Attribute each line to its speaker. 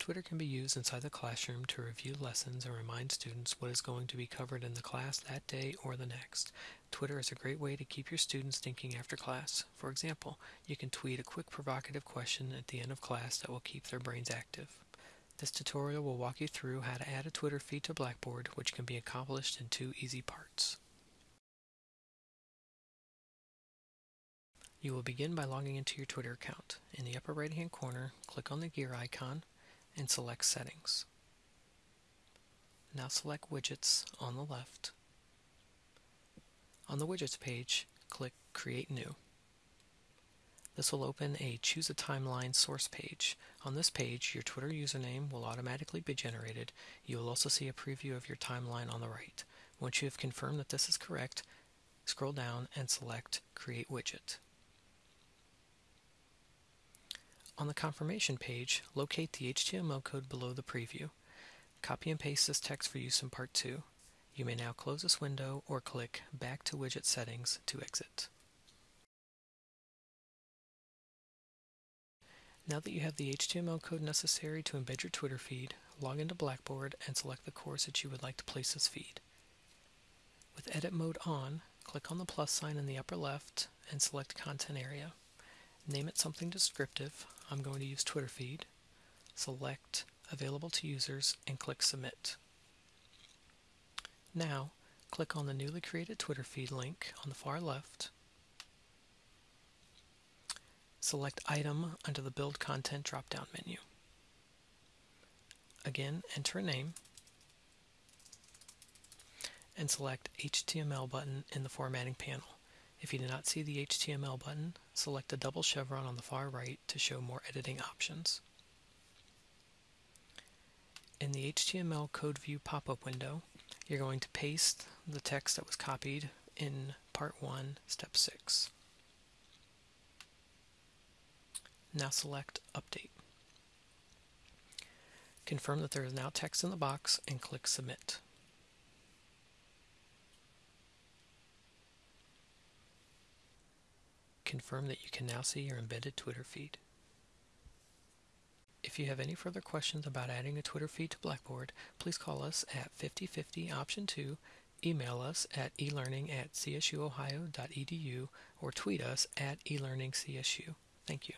Speaker 1: Twitter can be used inside the classroom to review lessons and remind students what is going to be covered in the class that day or the next. Twitter is a great way to keep your students thinking after class. For example, you can tweet a quick provocative question at the end of class that will keep their brains active. This tutorial will walk you through how to add a Twitter feed to Blackboard, which can be accomplished in two easy parts. You will begin by logging into your Twitter account. In the upper right hand corner, click on the gear icon and select Settings. Now select Widgets on the left. On the Widgets page, click Create New. This will open a Choose a Timeline source page. On this page, your Twitter username will automatically be generated. You will also see a preview of your timeline on the right. Once you have confirmed that this is correct, scroll down and select Create Widget. On the confirmation page, locate the HTML code below the preview. Copy and paste this text for use in Part 2. You may now close this window or click Back to Widget Settings to exit. Now that you have the HTML code necessary to embed your Twitter feed, log into Blackboard and select the course that you would like to place this feed. With Edit Mode on, click on the plus sign in the upper left and select Content Area. Name it something descriptive, I'm going to use Twitter feed, select Available to Users, and click Submit. Now, click on the newly created Twitter feed link on the far left. Select Item under the Build Content drop-down menu. Again, enter a name and select HTML button in the formatting panel. If you do not see the HTML button, select the double chevron on the far right to show more editing options. In the HTML code view pop-up window, you're going to paste the text that was copied in part 1, step 6. Now select Update. Confirm that there is now text in the box and click Submit. Confirm that you can now see your embedded Twitter feed. If you have any further questions about adding a Twitter feed to Blackboard, please call us at 5050 option 2, email us at elearning at csuohio.edu, or tweet us at elearningcsu. Thank you.